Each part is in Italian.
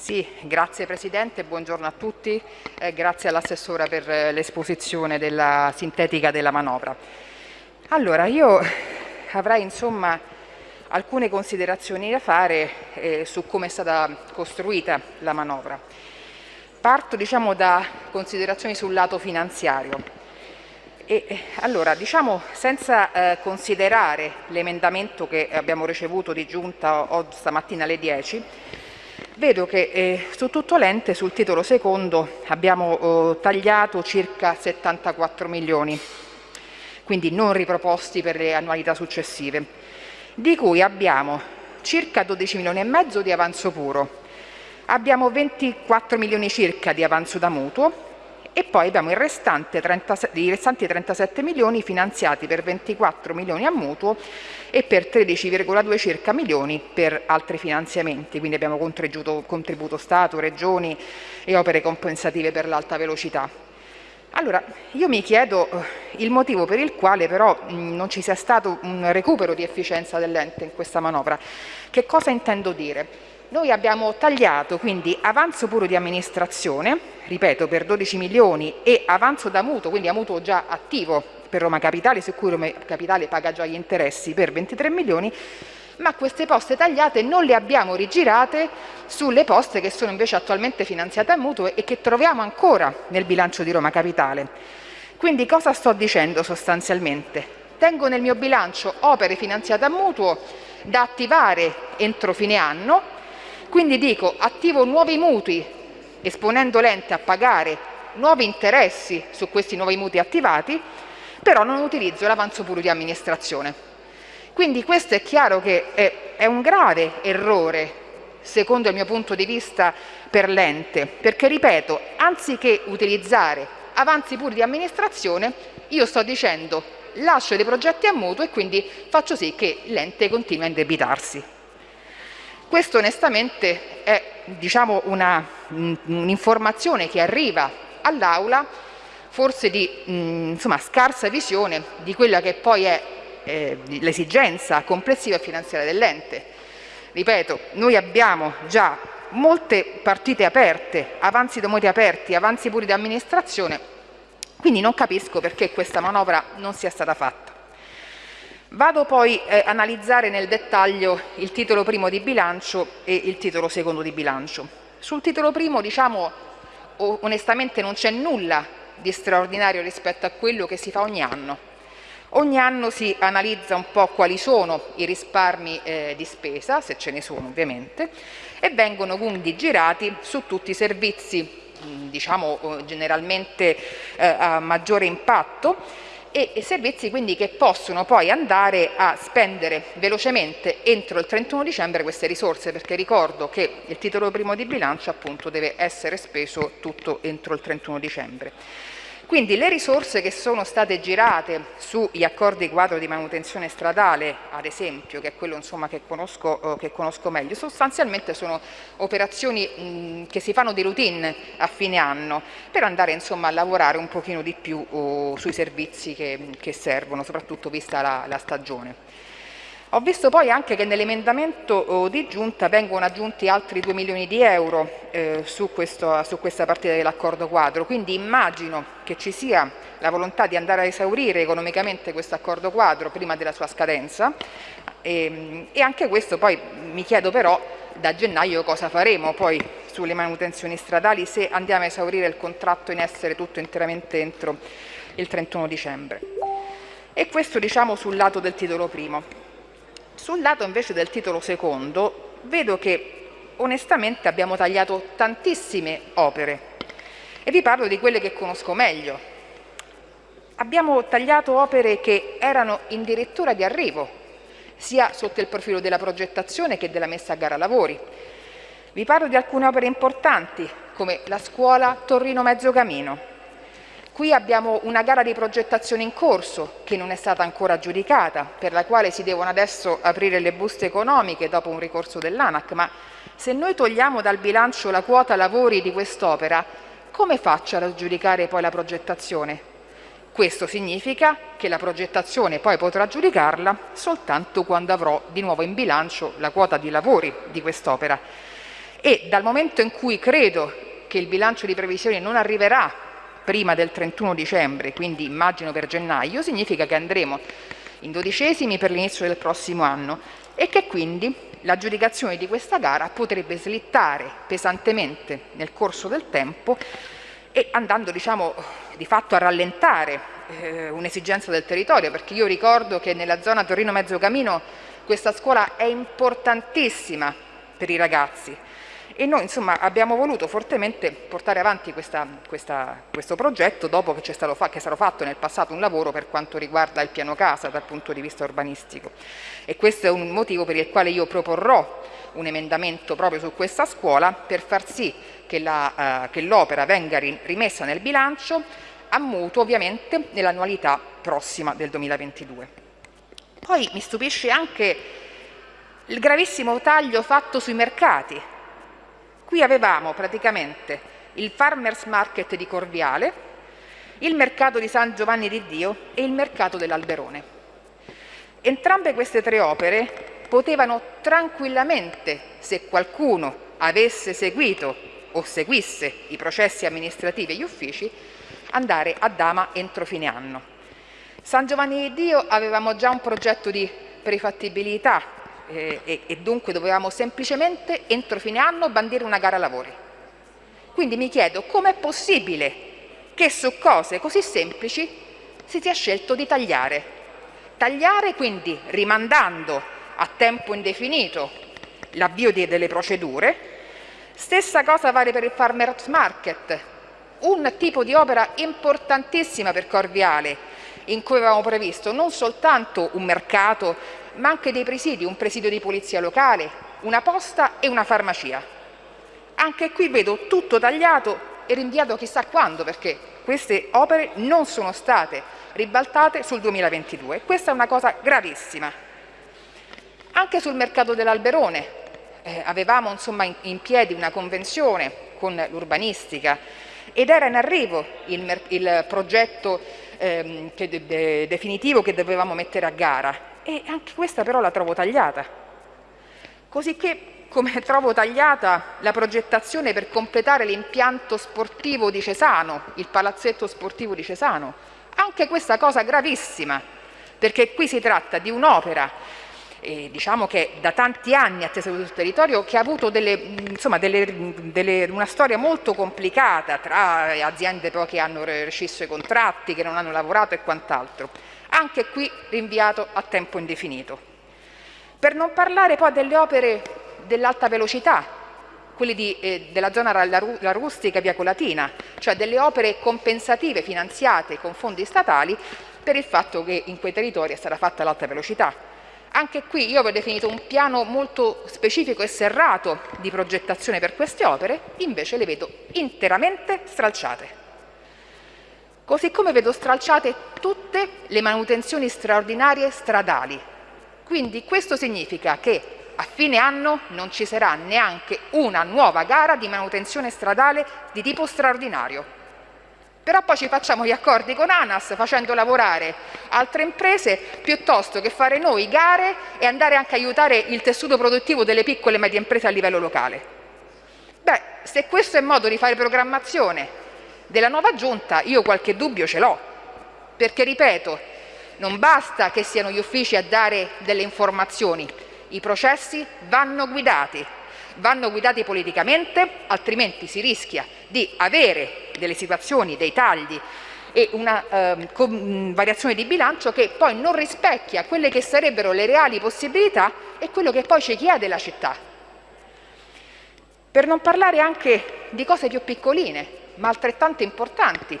Sì, grazie Presidente, buongiorno a tutti, eh, grazie all'assessora per l'esposizione della sintetica della manovra. Allora, io avrei insomma alcune considerazioni da fare eh, su come è stata costruita la manovra. Parto diciamo, da considerazioni sul lato finanziario. E, eh, allora, diciamo, senza eh, considerare l'emendamento che abbiamo ricevuto di giunta stamattina alle 10, Vedo che eh, su tutto l'ente, sul titolo secondo, abbiamo eh, tagliato circa 74 milioni, quindi non riproposti per le annualità successive, di cui abbiamo circa 12 milioni e mezzo di avanzo puro, abbiamo 24 milioni circa di avanzo da mutuo e poi abbiamo 30, i restanti 37 milioni finanziati per 24 milioni a mutuo e per 13,2 circa milioni per altri finanziamenti, quindi abbiamo contributo, contributo Stato, Regioni e opere compensative per l'alta velocità. Allora, io mi chiedo eh, il motivo per il quale però non ci sia stato un recupero di efficienza dell'ente in questa manovra. Che cosa intendo dire? Noi abbiamo tagliato quindi avanzo puro di amministrazione, ripeto per 12 milioni, e avanzo da mutuo, quindi a mutuo già attivo per Roma Capitale, su cui Roma Capitale paga già gli interessi per 23 milioni, ma queste poste tagliate non le abbiamo rigirate sulle poste che sono invece attualmente finanziate a mutuo e che troviamo ancora nel bilancio di Roma Capitale. Quindi cosa sto dicendo sostanzialmente? Tengo nel mio bilancio opere finanziate a mutuo da attivare entro fine anno quindi dico attivo nuovi mutui esponendo l'ente a pagare nuovi interessi su questi nuovi mutui attivati, però non utilizzo l'avanzo puro di amministrazione. Quindi questo è chiaro che è, è un grave errore, secondo il mio punto di vista, per l'ente, perché ripeto, anziché utilizzare avanzi puri di amministrazione, io sto dicendo lascio dei progetti a mutuo e quindi faccio sì che l'ente continui a indebitarsi. Questo onestamente è diciamo, un'informazione un che arriva all'Aula forse di mh, insomma, scarsa visione di quella che poi è eh, l'esigenza complessiva finanziaria dell'ente. Ripeto, noi abbiamo già molte partite aperte, avanzi domoti aperti, avanzi puri di amministrazione, quindi non capisco perché questa manovra non sia stata fatta. Vado poi a eh, analizzare nel dettaglio il titolo primo di bilancio e il titolo secondo di bilancio. Sul titolo primo diciamo onestamente non c'è nulla di straordinario rispetto a quello che si fa ogni anno. Ogni anno si analizza un po' quali sono i risparmi eh, di spesa, se ce ne sono ovviamente, e vengono quindi girati su tutti i servizi diciamo generalmente eh, a maggiore impatto e servizi quindi che possono poi andare a spendere velocemente entro il 31 dicembre queste risorse perché ricordo che il titolo primo di bilancio appunto deve essere speso tutto entro il 31 dicembre. Quindi le risorse che sono state girate sugli accordi quadro di manutenzione stradale, ad esempio, che è quello insomma, che, conosco, eh, che, conosco, meglio, sostanzialmente sono operazioni mh, che si fanno di routine a fine anno per andare insomma, a lavorare un pochino di più oh, sui servizi che, che, servono, soprattutto vista la, la stagione. Ho visto poi anche che nell'emendamento oh, di giunta vengono aggiunti altri 2 milioni di euro eh, su, questo, su, questa partita dell'accordo quadro, quindi immagino che ci sia la volontà di andare a esaurire economicamente questo accordo quadro prima della sua scadenza e, ehm, e anche questo poi mi chiedo però da gennaio cosa faremo poi sulle manutenzioni stradali se andiamo a esaurire il contratto in essere tutto interamente entro il 31 dicembre. E questo diciamo sul lato del titolo primo. Sul lato invece del titolo secondo vedo che onestamente abbiamo tagliato tantissime opere e vi parlo di quelle che conosco meglio. Abbiamo tagliato opere che erano addirittura di arrivo, sia sotto il profilo della progettazione che della messa a gara lavori. Vi parlo di alcune opere importanti come la scuola Torrino Mezzocamino, Qui abbiamo una gara di progettazione in corso che non è stata ancora aggiudicata, per la quale si devono adesso aprire le buste economiche dopo un ricorso dell'ANAC, ma se noi togliamo dal bilancio la quota lavori di quest'opera, come faccio ad aggiudicare poi la progettazione? Questo significa che la progettazione poi potrà giudicarla soltanto quando avrò di nuovo in bilancio la quota di lavori di quest'opera e dal momento in cui credo che il bilancio di previsione non arriverà prima del 31 dicembre, quindi immagino per gennaio, significa che andremo in dodicesimi per l'inizio del prossimo anno e che quindi l'aggiudicazione di questa gara potrebbe slittare pesantemente nel corso del tempo e andando diciamo, di fatto a rallentare eh, un'esigenza del territorio, perché io ricordo che nella zona Torino-Mezzocamino questa scuola è importantissima per i ragazzi e noi insomma, abbiamo voluto fortemente portare avanti questa, questa, questo progetto dopo che, stato fa, che è stato fatto nel passato un lavoro per quanto riguarda il piano casa dal punto di vista urbanistico e questo è un motivo per il quale io proporrò un emendamento proprio su questa scuola per far sì che l'opera uh, venga rimessa nel bilancio a mutuo ovviamente nell'annualità prossima del 2022. Poi mi stupisce anche il gravissimo taglio fatto sui mercati. Qui avevamo praticamente il Farmers Market di Corviale, il mercato di San Giovanni di Dio e il mercato dell'Alberone. Entrambe queste tre opere potevano tranquillamente, se qualcuno avesse seguito o seguisse i processi amministrativi e gli uffici, andare a Dama entro fine anno. San Giovanni di Dio avevamo già un progetto di prefattibilità eh, e, e dunque dovevamo semplicemente entro fine anno bandire una gara lavori. Quindi mi chiedo com'è possibile che su cose così semplici si sia scelto di tagliare. Tagliare quindi rimandando a tempo indefinito l'avvio delle procedure Stessa cosa vale per il Farmers Market, un tipo di opera importantissima per Corviale, in cui avevamo previsto non soltanto un mercato, ma anche dei presidi, un presidio di polizia locale, una posta e una farmacia. Anche qui vedo tutto tagliato e rinviato chissà quando, perché queste opere non sono state ribaltate sul 2022. Questa è una cosa gravissima. Anche sul mercato dell'Alberone, eh, avevamo insomma, in, in, piedi una convenzione con l'urbanistica ed era in arrivo il, il progetto ehm, che de, definitivo che dovevamo mettere a gara e anche questa però la trovo tagliata. Così che come trovo tagliata la progettazione per completare l'impianto sportivo di Cesano, il palazzetto sportivo di Cesano. Anche questa cosa gravissima, perché qui si tratta di un'opera eh, diciamo che da tanti anni attesa sul territorio, che ha avuto delle, insomma, delle, delle, una storia molto complicata tra aziende poi che hanno rescisso i contratti, che non hanno lavorato e quant'altro. Anche qui rinviato a tempo indefinito. Per non parlare poi delle opere dell'alta velocità, quelli di, eh, della zona la rustica via Colatina, cioè delle opere compensative finanziate con fondi statali per il fatto che in quei territori è stata fatta l'alta velocità anche qui io avevo definito un piano molto specifico e serrato di progettazione per queste opere, invece le vedo interamente stralciate. Così come vedo stralciate tutte le manutenzioni straordinarie stradali. Quindi questo significa che a fine anno non ci sarà neanche una nuova gara di manutenzione stradale di tipo straordinario però poi ci facciamo gli accordi con ANAS facendo lavorare altre imprese piuttosto che fare noi gare e andare anche a aiutare il tessuto produttivo delle piccole e medie imprese a livello locale. Beh, se questo è modo di fare programmazione della nuova giunta, io qualche dubbio ce l'ho, perché ripeto, non basta che siano gli uffici a dare delle informazioni, i processi vanno guidati, vanno guidati politicamente, altrimenti si rischia di avere delle situazioni, dei tagli e una eh, variazione di bilancio che poi non rispecchia quelle che sarebbero le reali possibilità e quello che poi ci chiede la città. Per non parlare anche di cose più piccoline, ma altrettanto importanti.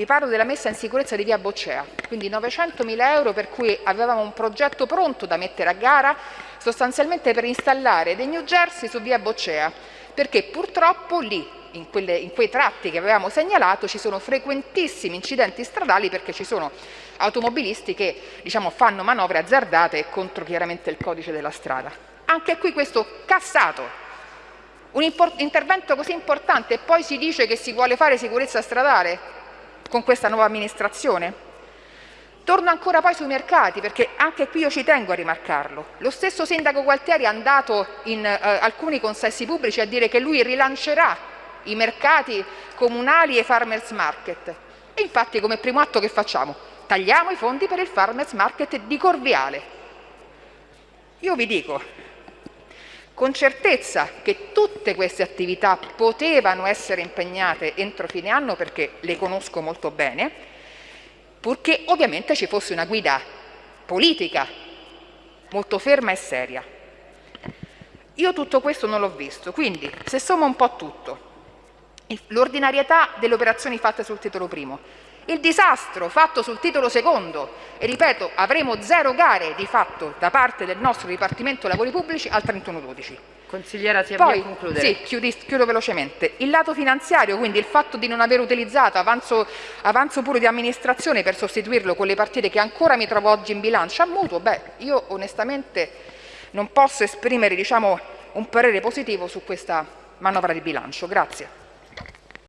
Vi parlo della messa in sicurezza di via Boccea, quindi 900.000 euro per cui avevamo un progetto pronto da mettere a gara sostanzialmente per installare dei New Jersey su via Boccea, perché purtroppo lì, in, quelle, in, quei tratti che avevamo segnalato, ci sono frequentissimi incidenti stradali perché ci sono automobilisti che diciamo, fanno manovre azzardate contro chiaramente il codice della strada. Anche qui questo cassato. Un intervento così importante e poi si dice che si vuole fare sicurezza stradale con questa nuova amministrazione? Torno ancora poi sui mercati, perché anche qui io ci tengo a rimarcarlo. Lo stesso sindaco Gualtieri è andato in eh, alcuni consessi pubblici a dire che lui rilancerà i mercati comunali e i farmers market. E infatti come primo atto che facciamo? Tagliamo i fondi per il farmers market di Corviale. Io vi dico con certezza che tutte queste attività potevano essere impegnate entro fine anno perché le conosco molto bene, purché ovviamente ci fosse una guida politica molto ferma e seria. Io tutto questo non l'ho visto, quindi se somma un po' tutto, l'ordinarietà delle operazioni fatte sul titolo primo, il disastro fatto sul titolo secondo e ripeto avremo zero gare di fatto da parte del nostro Dipartimento Lavori Pubblici al 31-12. Consigliera si Poi, a concludere. Sì, chiudi, chiudo velocemente. Il lato finanziario, quindi il fatto di non aver utilizzato avanzo, avanzo puro di amministrazione per sostituirlo con le partite che ancora mi trovo oggi in bilancio a mutuo, beh, io onestamente non posso esprimere diciamo, un parere positivo su questa manovra di bilancio. Grazie.